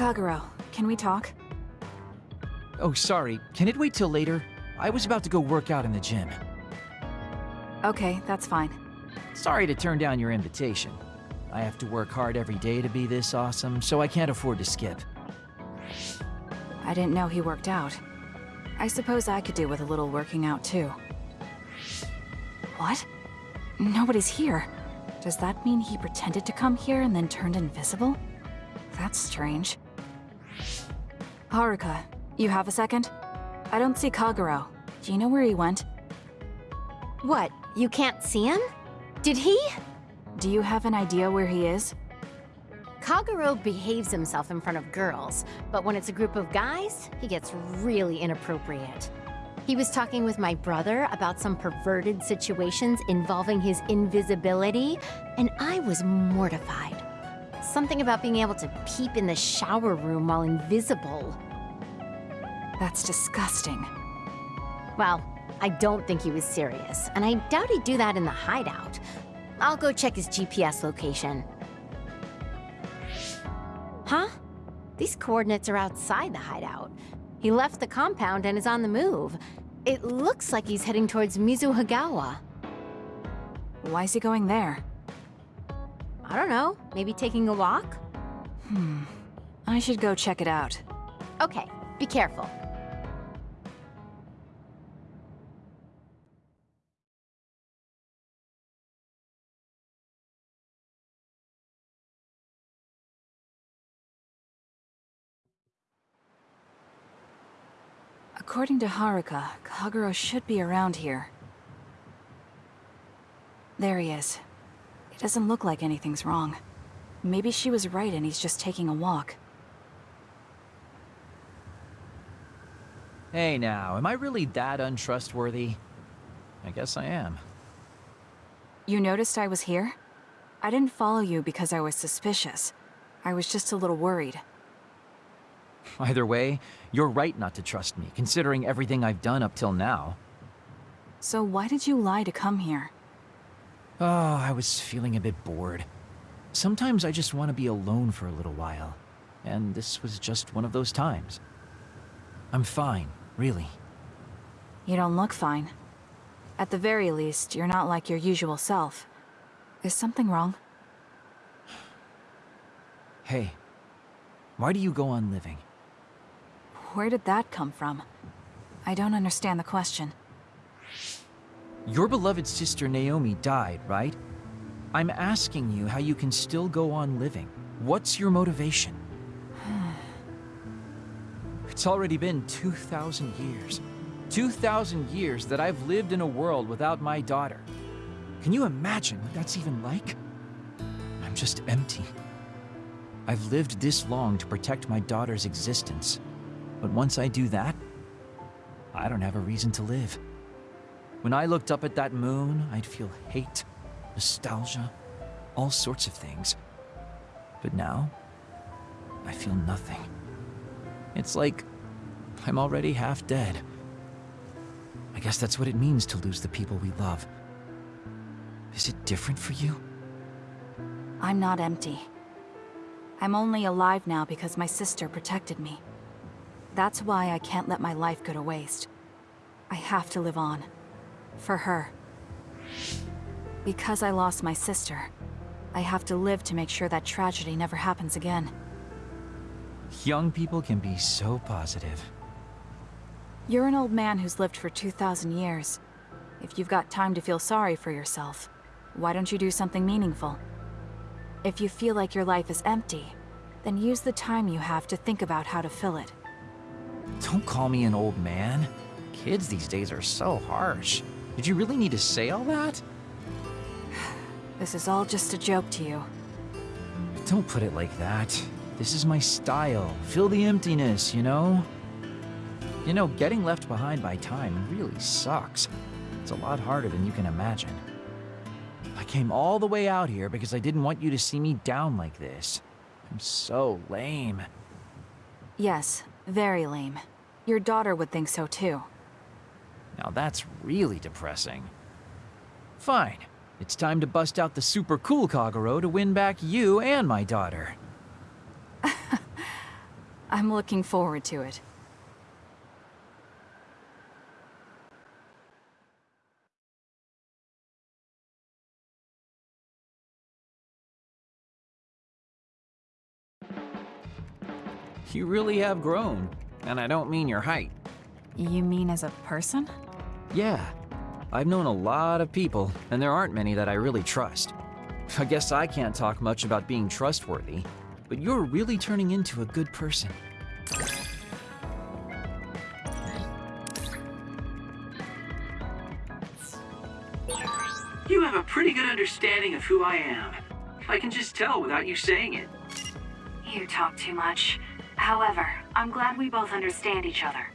Kagero, can we talk? Oh, sorry. Can it wait till later? I was about to go work out in the gym. Okay, that's fine. Sorry to turn down your invitation. I have to work hard every day to be this awesome, so I can't afford to skip. I didn't know he worked out. I suppose I could do with a little working out too. What? Nobody's here. Does that mean he pretended to come here and then turned invisible? That's strange. Haruka, you have a second? I don't see Kagero. Do you know where he went? What, you can't see him? Did he? Do you have an idea where he is? Kagero behaves himself in front of girls, but when it's a group of guys, he gets really inappropriate. He was talking with my brother about some perverted situations involving his invisibility, and I was mortified. Something about being able to peep in the shower room while invisible. That's disgusting. Well, I don't think he was serious, and I doubt he'd do that in the hideout. I'll go check his GPS location. Huh? These coordinates are outside the hideout. He left the compound and is on the move. It looks like he's heading towards Mizuhagawa. Why is he going there? I don't know, maybe taking a walk? Hmm. I should go check it out. Okay, be careful. According to Haruka, Kagero should be around here. There he is. Doesn't look like anything's wrong. Maybe she was right and he's just taking a walk. Hey now, am I really that untrustworthy? I guess I am. You noticed I was here? I didn't follow you because I was suspicious. I was just a little worried. Either way, you're right not to trust me, considering everything I've done up till now. So why did you lie to come here? Oh, I was feeling a bit bored. Sometimes I just want to be alone for a little while. And this was just one of those times. I'm fine, really. You don't look fine. At the very least, you're not like your usual self. Is something wrong? Hey, why do you go on living? Where did that come from? I don't understand the question. Your beloved sister Naomi died, right? I'm asking you how you can still go on living. What's your motivation? it's already been 2,000 years. 2,000 years that I've lived in a world without my daughter. Can you imagine what that's even like? I'm just empty. I've lived this long to protect my daughter's existence. But once I do that, I don't have a reason to live. When I looked up at that moon, I'd feel hate, nostalgia, all sorts of things. But now, I feel nothing. It's like I'm already half dead. I guess that's what it means to lose the people we love. Is it different for you? I'm not empty. I'm only alive now because my sister protected me. That's why I can't let my life go to waste. I have to live on. For her. Because I lost my sister, I have to live to make sure that tragedy never happens again. Young people can be so positive. You're an old man who's lived for 2,000 years. If you've got time to feel sorry for yourself, why don't you do something meaningful? If you feel like your life is empty, then use the time you have to think about how to fill it. Don't call me an old man. Kids these days are so harsh. Did you really need to say all that? This is all just a joke to you. Don't put it like that. This is my style. Fill the emptiness, you know? You know, getting left behind by time really sucks. It's a lot harder than you can imagine. I came all the way out here because I didn't want you to see me down like this. I'm so lame. Yes, very lame. Your daughter would think so too. Now that's really depressing. Fine. It's time to bust out the super cool Kagero to win back you and my daughter. I'm looking forward to it. You really have grown. And I don't mean your height. You mean as a person? Yeah. I've known a lot of people, and there aren't many that I really trust. I guess I can't talk much about being trustworthy, but you're really turning into a good person. You have a pretty good understanding of who I am. I can just tell without you saying it. You talk too much. However, I'm glad we both understand each other.